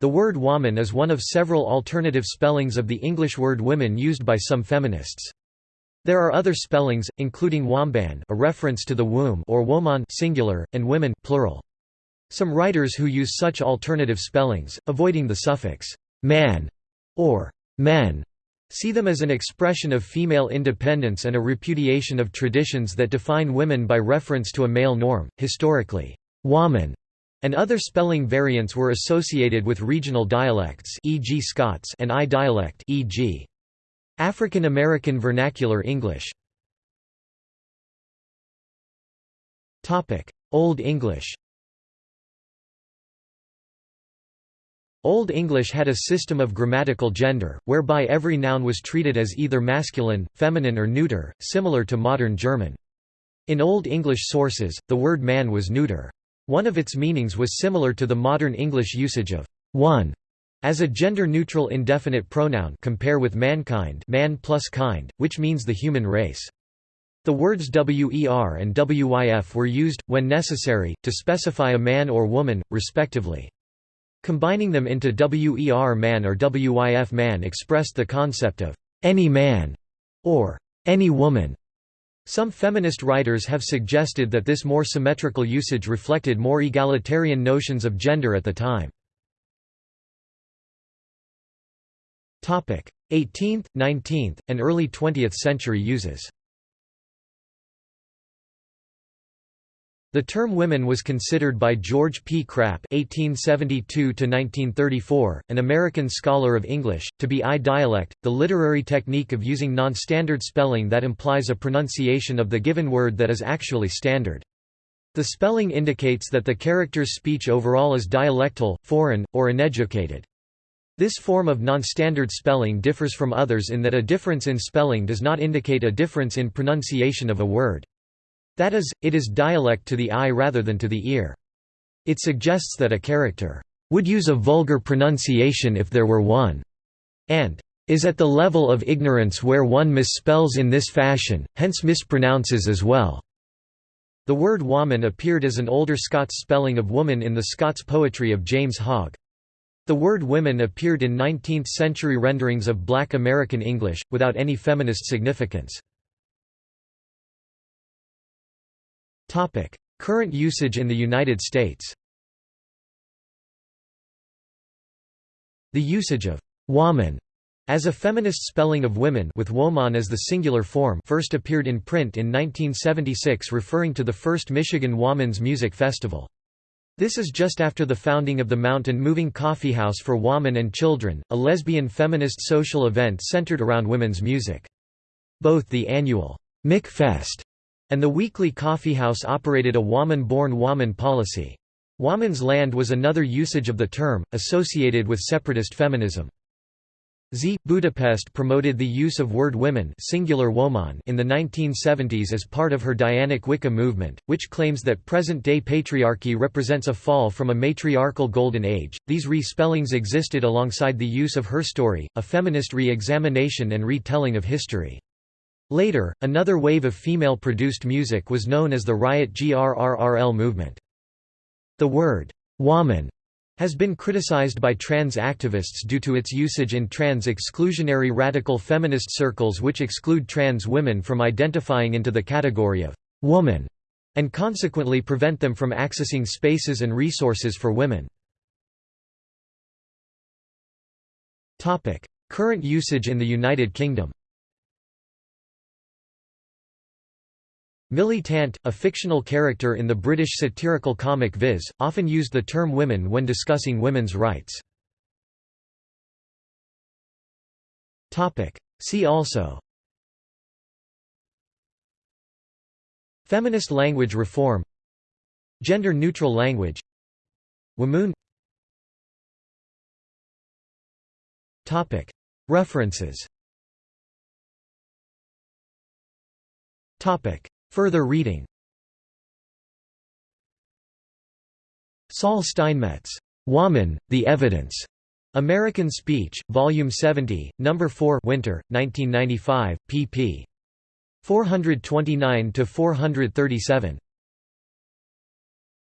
The word woman is one of several alternative spellings of the English word women used by some feminists. There are other spellings, including womban a reference to the womb or woman singular, and women plural. Some writers who use such alternative spellings, avoiding the suffix man or men, see them as an expression of female independence and a repudiation of traditions that define women by reference to a male norm. Historically, woman and other spelling variants were associated with regional dialects e.g. Scots and eye dialect e.g. African American Vernacular English Old English Old English had a system of grammatical gender, whereby every noun was treated as either masculine, feminine or neuter, similar to modern German. In Old English sources, the word man was neuter. One of its meanings was similar to the modern English usage of one as a gender-neutral indefinite pronoun compare with mankind man plus kind, which means the human race. The words wer and wyf were used, when necessary, to specify a man or woman, respectively. Combining them into wer man or wyf man expressed the concept of any man or any woman. Some feminist writers have suggested that this more symmetrical usage reflected more egalitarian notions of gender at the time. 18th, 19th, and early 20th century uses The term women was considered by George P. Krapp (1872–1934), an American scholar of English, to be eye dialect, the literary technique of using non-standard spelling that implies a pronunciation of the given word that is actually standard. The spelling indicates that the character's speech overall is dialectal, foreign, or uneducated. This form of non-standard spelling differs from others in that a difference in spelling does not indicate a difference in pronunciation of a word. That is, it is dialect to the eye rather than to the ear. It suggests that a character would use a vulgar pronunciation if there were one, and is at the level of ignorance where one misspells in this fashion, hence mispronounces as well. The word woman appeared as an older Scots spelling of woman in the Scots poetry of James Hogg. The word women appeared in 19th-century renderings of black American English, without any feminist significance. Current usage in the United States The usage of «woman» as a feminist spelling of women with woman as the singular form first appeared in print in 1976 referring to the first Michigan Woman's Music Festival. This is just after the founding of the Mountain Moving Coffee House for Women and Children, a lesbian feminist social event centered around women's music. Both the annual MichFest and the weekly coffeehouse operated a woman-born woman policy. Woman's land was another usage of the term, associated with separatist feminism. Z. Budapest promoted the use of word women singular woman in the 1970s as part of her Dianic Wicca movement, which claims that present-day patriarchy represents a fall from a matriarchal golden age. These re-spellings existed alongside the use of her story, a feminist re-examination and retelling of history. Later, another wave of female-produced music was known as the Riot GRRRL movement. The word, woman, has been criticized by trans activists due to its usage in trans-exclusionary radical feminist circles which exclude trans women from identifying into the category of woman, and consequently prevent them from accessing spaces and resources for women. Current usage in the United Kingdom Millie Tant, a fictional character in the British satirical comic Viz, often used the term women when discussing women's rights. See also Feminist language reform Gender-neutral language Wamoon References Further reading Sol Steinmetz. Woman, The Evidence. American Speech, Volume 70, No. 4 Winter, 1995, pp. 429–437.